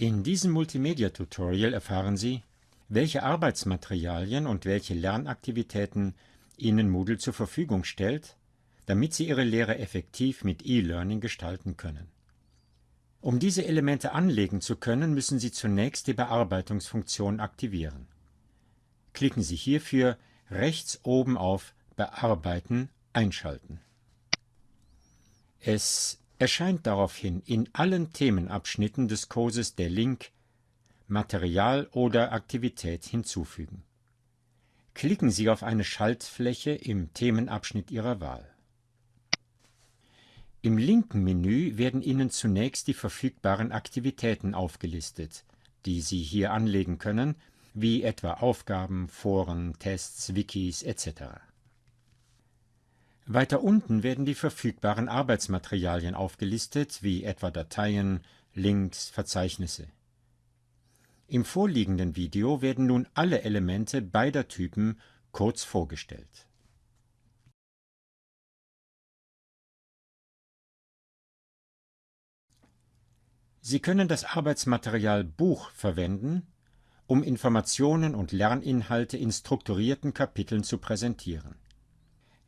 In diesem Multimedia-Tutorial erfahren Sie, welche Arbeitsmaterialien und welche Lernaktivitäten Ihnen Moodle zur Verfügung stellt, damit Sie Ihre Lehre effektiv mit E-Learning gestalten können. Um diese Elemente anlegen zu können, müssen Sie zunächst die Bearbeitungsfunktion aktivieren. Klicken Sie hierfür rechts oben auf Bearbeiten einschalten. Es erscheint daraufhin in allen Themenabschnitten des Kurses der Link Material oder Aktivität hinzufügen. Klicken Sie auf eine Schaltfläche im Themenabschnitt Ihrer Wahl. Im linken Menü werden Ihnen zunächst die verfügbaren Aktivitäten aufgelistet, die Sie hier anlegen können, wie etwa Aufgaben, Foren, Tests, Wikis etc. Weiter unten werden die verfügbaren Arbeitsmaterialien aufgelistet, wie etwa Dateien, Links, Verzeichnisse. Im vorliegenden Video werden nun alle Elemente beider Typen kurz vorgestellt. Sie können das Arbeitsmaterial Buch verwenden, um Informationen und Lerninhalte in strukturierten Kapiteln zu präsentieren.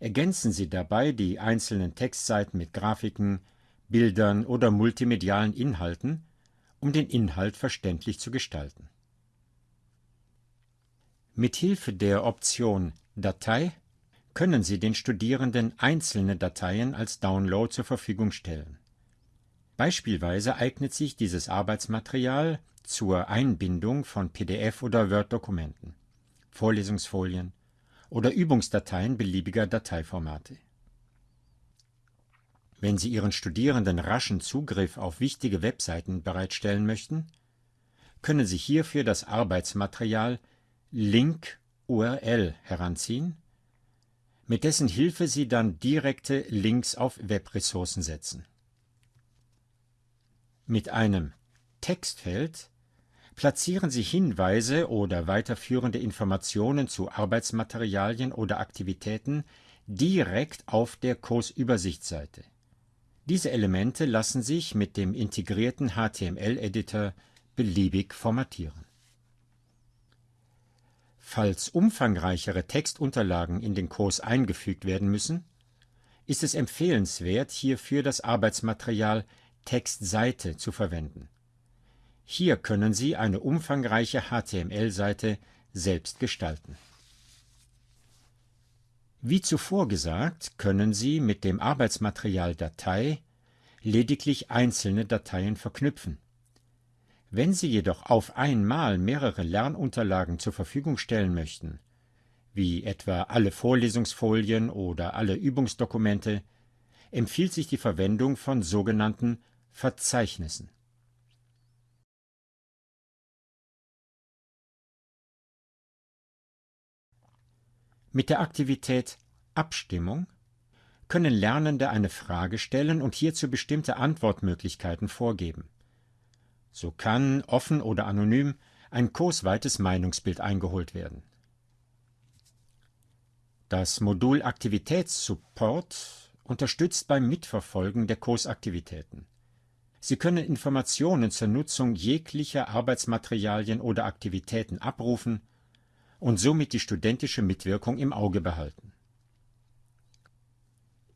Ergänzen Sie dabei die einzelnen Textseiten mit Grafiken, Bildern oder multimedialen Inhalten, um den Inhalt verständlich zu gestalten. Mit Hilfe der Option Datei können Sie den Studierenden einzelne Dateien als Download zur Verfügung stellen. Beispielsweise eignet sich dieses Arbeitsmaterial zur Einbindung von PDF- oder Word-Dokumenten, Vorlesungsfolien, oder Übungsdateien beliebiger Dateiformate. Wenn Sie Ihren Studierenden raschen Zugriff auf wichtige Webseiten bereitstellen möchten, können Sie hierfür das Arbeitsmaterial Link URL heranziehen, mit dessen Hilfe Sie dann direkte Links auf Webressourcen setzen. Mit einem Textfeld Platzieren Sie Hinweise oder weiterführende Informationen zu Arbeitsmaterialien oder Aktivitäten direkt auf der Kursübersichtsseite. Diese Elemente lassen sich mit dem integrierten HTML-Editor beliebig formatieren. Falls umfangreichere Textunterlagen in den Kurs eingefügt werden müssen, ist es empfehlenswert, hierfür das Arbeitsmaterial Textseite zu verwenden hier können Sie eine umfangreiche HTML-Seite selbst gestalten. Wie zuvor gesagt, können Sie mit dem Arbeitsmaterial Datei lediglich einzelne Dateien verknüpfen. Wenn Sie jedoch auf einmal mehrere Lernunterlagen zur Verfügung stellen möchten, wie etwa alle Vorlesungsfolien oder alle Übungsdokumente, empfiehlt sich die Verwendung von sogenannten Verzeichnissen. Mit der Aktivität Abstimmung können Lernende eine Frage stellen und hierzu bestimmte Antwortmöglichkeiten vorgeben. So kann, offen oder anonym, ein kursweites Meinungsbild eingeholt werden. Das Modul Aktivitätssupport unterstützt beim Mitverfolgen der Kursaktivitäten. Sie können Informationen zur Nutzung jeglicher Arbeitsmaterialien oder Aktivitäten abrufen und somit die studentische Mitwirkung im Auge behalten.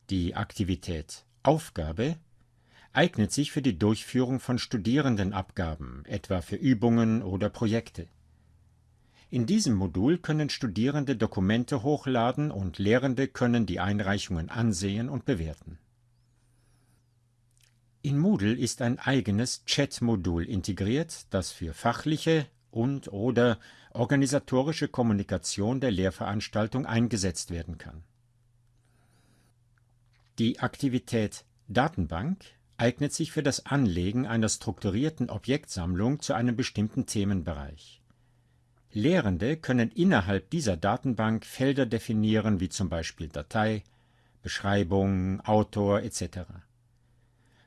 Die Aktivität Aufgabe eignet sich für die Durchführung von Studierendenabgaben, etwa für Übungen oder Projekte. In diesem Modul können Studierende Dokumente hochladen und Lehrende können die Einreichungen ansehen und bewerten. In Moodle ist ein eigenes Chat-Modul integriert, das für fachliche und/oder organisatorische Kommunikation der Lehrveranstaltung eingesetzt werden kann. Die Aktivität Datenbank eignet sich für das Anlegen einer strukturierten Objektsammlung zu einem bestimmten Themenbereich. Lehrende können innerhalb dieser Datenbank Felder definieren wie zum Beispiel Datei, Beschreibung, Autor etc.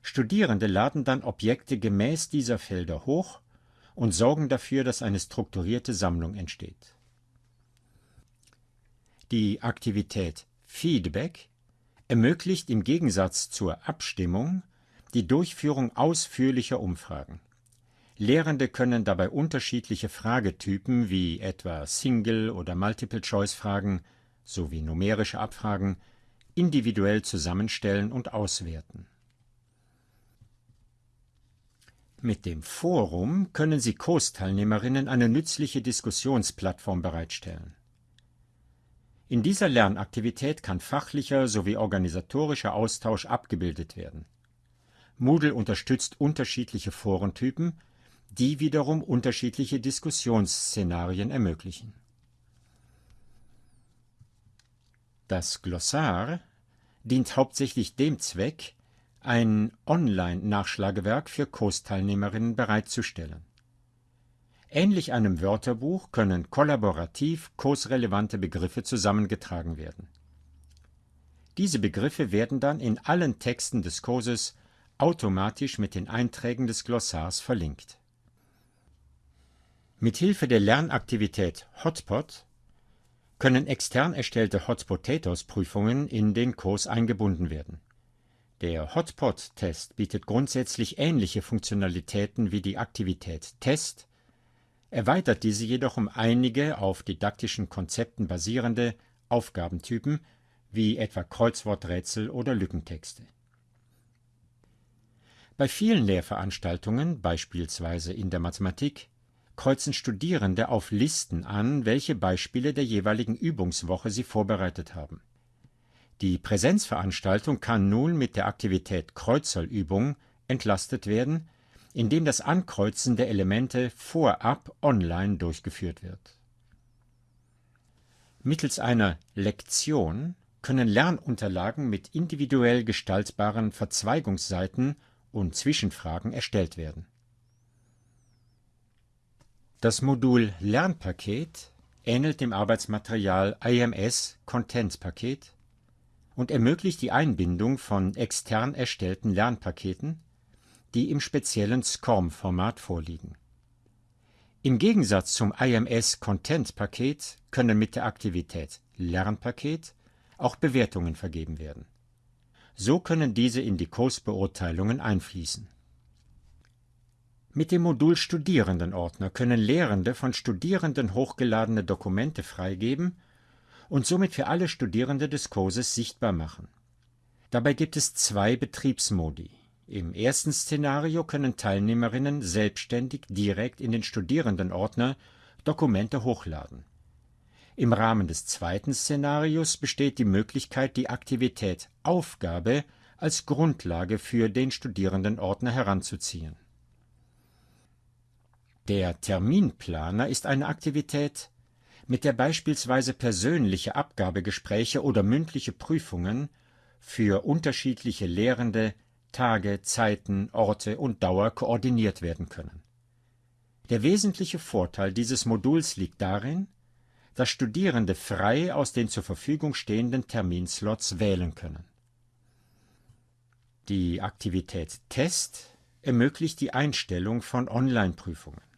Studierende laden dann Objekte gemäß dieser Felder hoch und sorgen dafür, dass eine strukturierte Sammlung entsteht. Die Aktivität Feedback ermöglicht im Gegensatz zur Abstimmung die Durchführung ausführlicher Umfragen. Lehrende können dabei unterschiedliche Fragetypen wie etwa Single- oder Multiple-Choice-Fragen sowie numerische Abfragen individuell zusammenstellen und auswerten. Mit dem Forum können Sie Kursteilnehmerinnen eine nützliche Diskussionsplattform bereitstellen. In dieser Lernaktivität kann fachlicher sowie organisatorischer Austausch abgebildet werden. Moodle unterstützt unterschiedliche Forentypen die wiederum unterschiedliche Diskussionsszenarien ermöglichen. Das Glossar dient hauptsächlich dem Zweck, ein Online-Nachschlagewerk für Kursteilnehmerinnen bereitzustellen. Ähnlich einem Wörterbuch können kollaborativ kursrelevante Begriffe zusammengetragen werden. Diese Begriffe werden dann in allen Texten des Kurses automatisch mit den Einträgen des Glossars verlinkt Mithilfe der Lernaktivität Hotpot können extern erstellte Hotpotatoes-Prüfungen in den Kurs eingebunden werden. Der Hotpot-Test bietet grundsätzlich ähnliche Funktionalitäten wie die Aktivität Test, erweitert diese jedoch um einige auf didaktischen Konzepten basierende Aufgabentypen wie etwa Kreuzworträtsel oder Lückentexte. Bei vielen Lehrveranstaltungen, beispielsweise in der Mathematik, kreuzen Studierende auf Listen an, welche Beispiele der jeweiligen Übungswoche sie vorbereitet haben. Die Präsenzveranstaltung kann nun mit der Aktivität Kreuzerlübung entlastet werden, indem das Ankreuzen der Elemente vorab online durchgeführt wird. Mittels einer Lektion können Lernunterlagen mit individuell gestaltbaren Verzweigungsseiten und Zwischenfragen erstellt werden das Modul Lernpaket ähnelt dem Arbeitsmaterial IMS Content Paket und ermöglicht die Einbindung von extern erstellten Lernpaketen, die im speziellen SCORM-Format vorliegen. Im Gegensatz zum IMS Content Paket können mit der Aktivität Lernpaket auch Bewertungen vergeben werden. So können diese in die Kursbeurteilungen einfließen mit dem Modul Studierendenordner können Lehrende von Studierenden hochgeladene Dokumente freigeben und somit für alle Studierende des Kurses sichtbar machen. Dabei gibt es zwei Betriebsmodi. Im ersten Szenario können Teilnehmerinnen selbstständig direkt in den Studierendenordner Dokumente hochladen. Im Rahmen des zweiten Szenarios besteht die Möglichkeit, die Aktivität Aufgabe als Grundlage für den Studierendenordner heranzuziehen der Terminplaner ist eine Aktivität, mit der beispielsweise persönliche Abgabegespräche oder mündliche Prüfungen für unterschiedliche Lehrende Tage, Zeiten, Orte und Dauer koordiniert werden können. Der wesentliche Vorteil dieses Moduls liegt darin, dass Studierende frei aus den zur Verfügung stehenden Terminslots wählen können. Die Aktivität Test ermöglicht die Einstellung von Online-Prüfungen.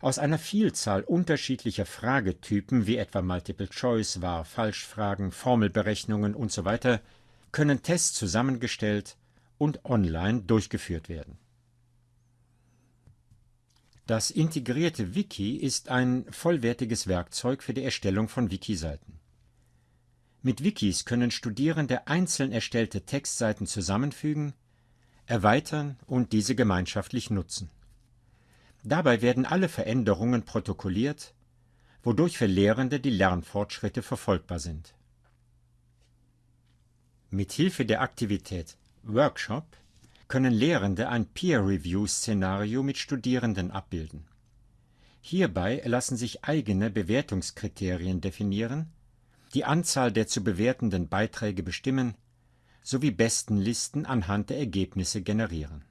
Aus einer Vielzahl unterschiedlicher Fragetypen wie etwa Multiple Choice, Wahr-Falsch-Fragen, Formelberechnungen usw. können Tests zusammengestellt und online durchgeführt werden. Das integrierte Wiki ist ein vollwertiges Werkzeug für die Erstellung von Wiki-Seiten. Mit Wikis können Studierende einzeln erstellte Textseiten zusammenfügen, erweitern und diese gemeinschaftlich nutzen Dabei werden alle Veränderungen protokolliert, wodurch für Lehrende die Lernfortschritte verfolgbar sind. Mit Hilfe der Aktivität Workshop können Lehrende ein Peer-Review-Szenario mit Studierenden abbilden. Hierbei lassen sich eigene Bewertungskriterien definieren, die Anzahl der zu bewertenden Beiträge bestimmen sowie Bestenlisten anhand der Ergebnisse generieren